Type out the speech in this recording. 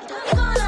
I'm gonna